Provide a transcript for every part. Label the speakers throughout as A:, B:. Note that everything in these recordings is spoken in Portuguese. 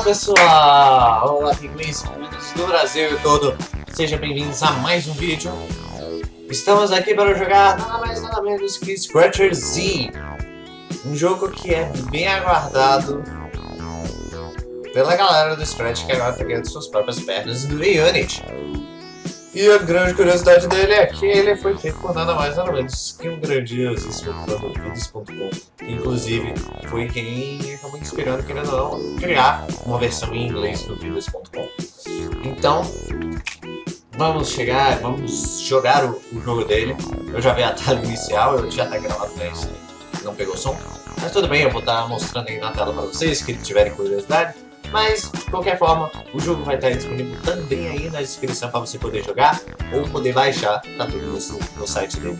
A: Olá pessoal! Olá pinguins do Brasil e todo! Sejam bem-vindos a mais um vídeo. Estamos aqui para jogar nada mais nada menos que Scratcher Z. Um jogo que é bem aguardado pela galera do Scratch que agora está ganhando suas próprias pernas no Unity. E a grande curiosidade dele é que ele foi feito por nada mais nada menos que um grandiosíssimo fã inclusive foi quem acabou inspirando, querendo ou não, criar uma versão em inglês do Vidas.com. Então, vamos chegar, vamos jogar o, o, jogo dele. Eu já vi a tela inicial, eu já tá gravado pra isso, não pegou som. Mas tudo bem, eu vou estar tá mostrando aí na tela para vocês, que tiverem curiosidade. Mas, de qualquer forma, o jogo vai estar disponível também aí na descrição para você poder jogar ou poder baixar, tá tudo no, no site dele.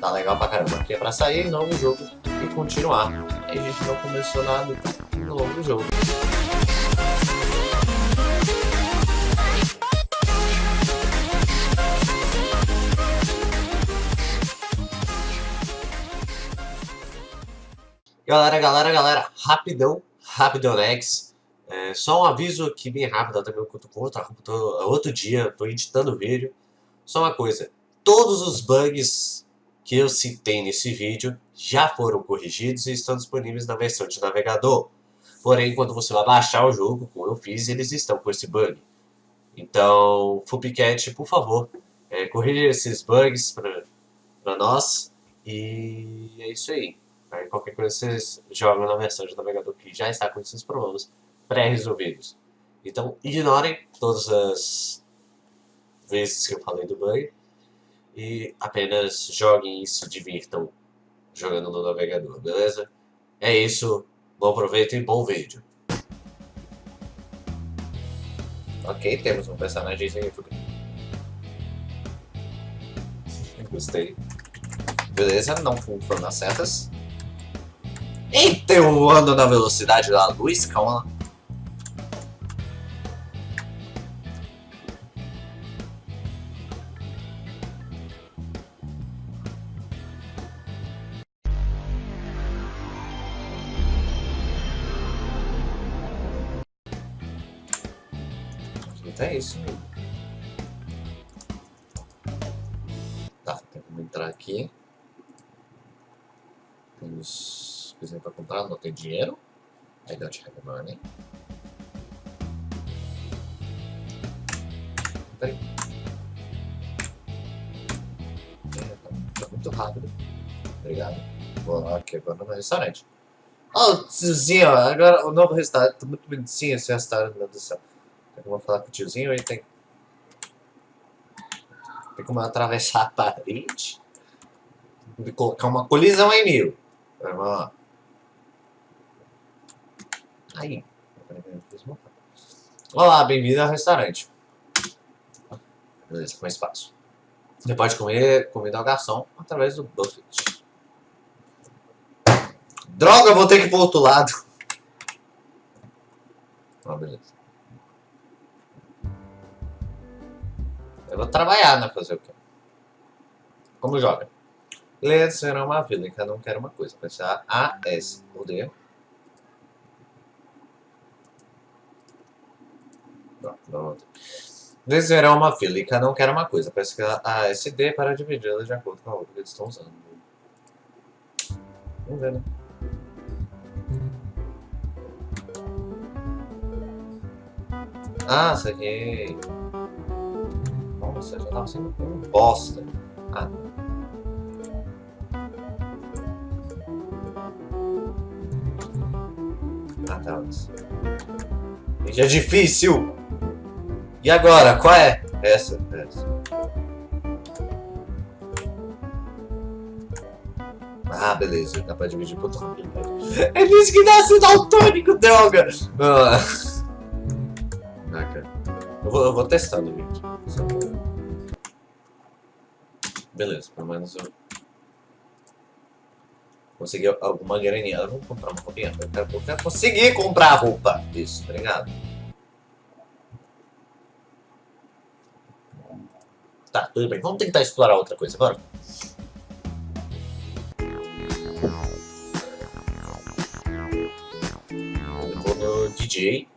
A: Tá legal pra caramba. Aqui é pra sair novo jogo e continuar. A gente não começou nada no longo jogo. Galera, galera, galera, rapidão, rapidão. É, só um aviso aqui bem rápido, também outro, outro dia, estou editando o vídeo. Só uma coisa, todos os bugs que eu citei nesse vídeo já foram corrigidos e estão disponíveis na versão de navegador. Porém, quando você vai baixar o jogo, como eu fiz, eles estão com esse bug. Então, Fupcat, por favor, é, corrija esses bugs para nós. E é isso aí. aí. Qualquer coisa vocês jogam na versão de navegador que já está com esses problemas pré-resolvidos. Então, ignorem todas as vezes que eu falei do bug e apenas joguem e se divirtam jogando no navegador, beleza? É isso, bom proveito e bom vídeo. Ok, temos um personagem aqui. Gostei. Beleza, não foram nas setas. Eu ando na velocidade da luz, calma É isso mesmo. Tá, tem como entrar aqui. Temos coisinha pra comprar, não tem dinheiro. I don't have money. Peraí. É, tá, tá, muito rápido. Obrigado. Vou lá aqui agora no restaurante. Oh, tiozinho, agora o novo restaurante. Tá muito bonitinho esse restaurante, meu Deus do céu. Eu vou falar com o tiozinho, ele tem... Tem como atravessar a parede. E colocar uma colisão em mil. Vamos lá. Aí. Olá, bem-vindo ao restaurante. Beleza, com espaço. Você pode comer comida ao garçom através do buffet. Droga, vou ter que ir pro outro lado. Ah, beleza. Eu vou trabalhar, né? Fazer o quê? Como joga? Ler será uma vila e cada um quer uma coisa. Pensar A, S ou D. Pronto. Será uma fila e cada um quer uma coisa. Parece A, S, D para dividi-la de acordo com a outra que eles estão usando. Vamos ver, né? Ah, saquei. Nossa, já tava sendo um bosta. Ah. Ah, tá. É difícil! E agora? Qual é? Essa, essa. Ah, beleza. Dá pra dividir por outro É disse que nasce daltônico, droga! Ah. cara. Eu vou, eu vou testando, gente. Beleza, pelo menos eu consegui alguma graninha. Vamos comprar uma roupinha. Eu quero, eu quero conseguir comprar roupa. Isso, obrigado. Tá, tudo bem. Vamos tentar explorar outra coisa agora. Eu vou no DJ.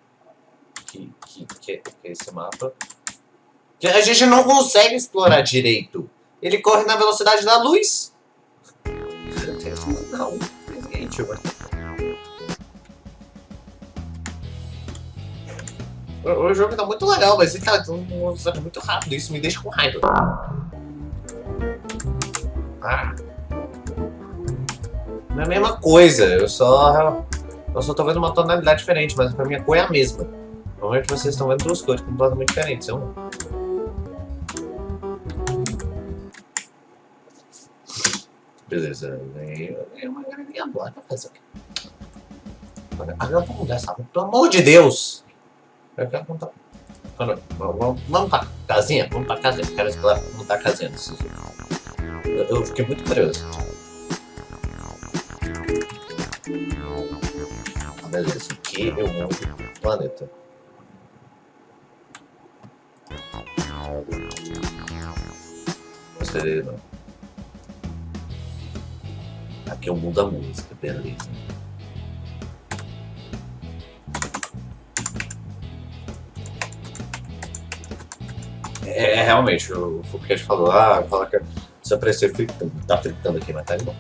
A: que, que, que, que é esse mapa. Que a gente não consegue explorar direito. Ele corre na velocidade da luz. Não, gente, o, o jogo tá muito legal, mas ele tá muito rápido. Isso me deixa com raiva. Ah. Não é a mesma coisa, eu só. Eu só tô vendo uma tonalidade diferente, mas pra mim a cor é a mesma. Normalmente vocês estão vendo duas cores completamente diferentes, eu não. Beleza, é uma graninha boa fazer aqui. Agora vamos mudar essa Pelo amor de Deus! Eu quero contar. Vamos, vamos pra casinha? Vamos pra casinha. Quero explorar como tá a casinha eu, eu fiquei muito curioso. Ah, beleza, aqui é o mundo planeta. Gostei dele não. Aqui é o mundo da música, beleza. É, é realmente, o Fouquet falou, ah, fala que se aparecer fritando, tá fritando aqui, mas tá bom.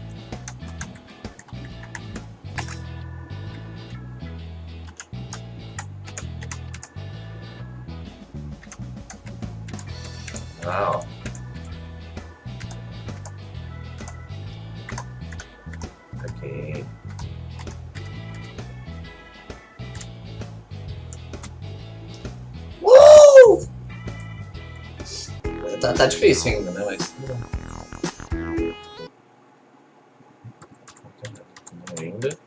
A: Ah, ó. Aqui. Uh! Tá, tá difícil ainda, né? Mas ainda.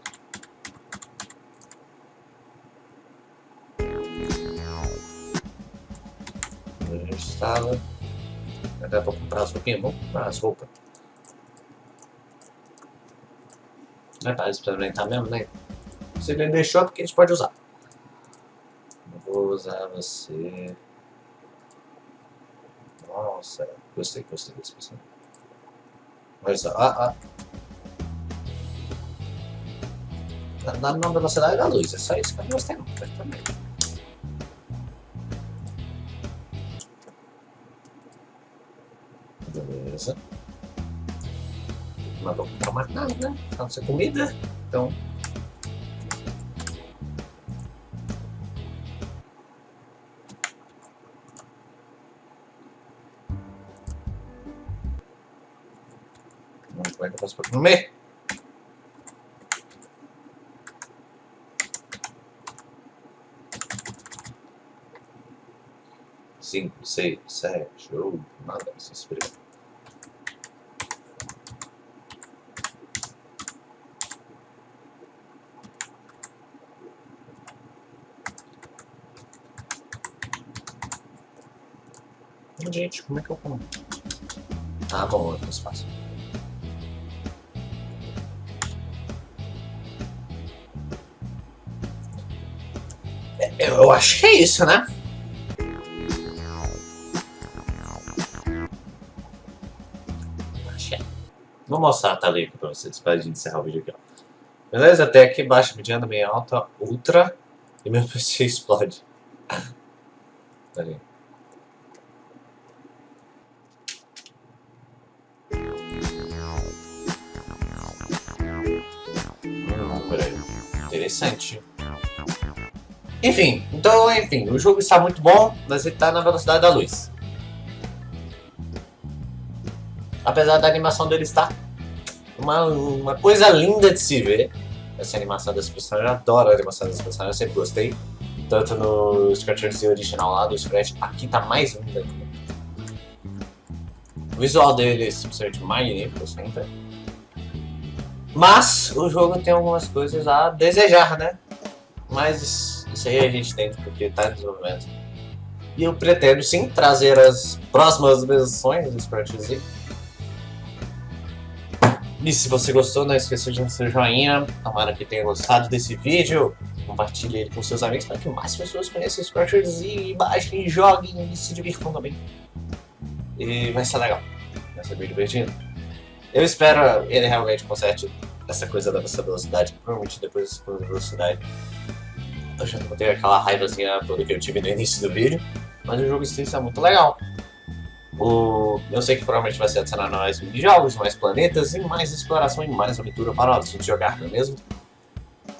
A: Gente estava. Até para comprar as roupinhas. Vamos comprar as roupas. É para experimentar mesmo, né? Se ele deixou, é porque a gente pode usar. Vou usar você. Nossa, gostei, gostei desse personagem. Só, ah, ah. na, na velocidade da luz. É só isso que eu não gostei não. Também. Beleza. Não vou comprar mais nada, né? Não ser comida. Então. Como é que eu faço comer? 5, 6, 7, 8, nada, se Gente, como é que eu como? Ah, bom, é mais fácil. Eu acho que é isso, né? Vou mostrar a aqui pra vocês, pra gente encerrar o vídeo aqui, ó. Beleza? Até aqui baixa, mediana, meia alta, ultra, e meu PC explode. Ali. Hum, Interessante. Enfim, então, enfim, o jogo está muito bom, mas ele está na velocidade da luz. Apesar da animação dele estar uma, uma coisa linda de se ver. Essa animação das personagens, eu adoro a animação das personagens, eu sempre gostei. Tanto no Scratchers original lá do Scratch, aqui tá mais linda. O visual dele é simplesmente magnífico sempre. Mas o jogo tem algumas coisas a desejar, né? Mas isso aí a gente tem porque tá em desenvolvimento. E eu pretendo sim trazer as próximas versões do Z e se você gostou, não esqueça de dar seu joinha. Tomara que tenha gostado desse vídeo. Compartilhe ele com seus amigos para que mais pessoas conheçam os Crushers e baixem, joguem e se divirtam também. E vai ser legal. Vai ser bem divertido. Eu espero ele realmente conserte essa coisa da velocidade. Provavelmente depois da velocidade. Eu já não tenho aquela raivazinha toda que eu tive no início do vídeo. Mas o jogo em si é muito legal. O... Eu sei que provavelmente vai ser adicionado mais jogos, mais planetas e mais exploração e mais aventura para a gente jogar, não é mesmo?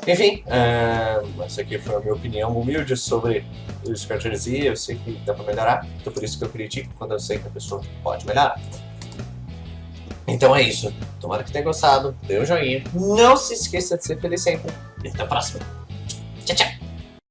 A: Enfim, uh, essa aqui foi a minha opinião humilde sobre o Scratcher Z. Eu sei que dá para melhorar, então por isso que eu critico quando eu sei que a pessoa pode melhorar. Então é isso. Tomara que tenha gostado. Dê um joinha. Não se esqueça de ser feliz sempre. E até a próxima. Tchau, tchau.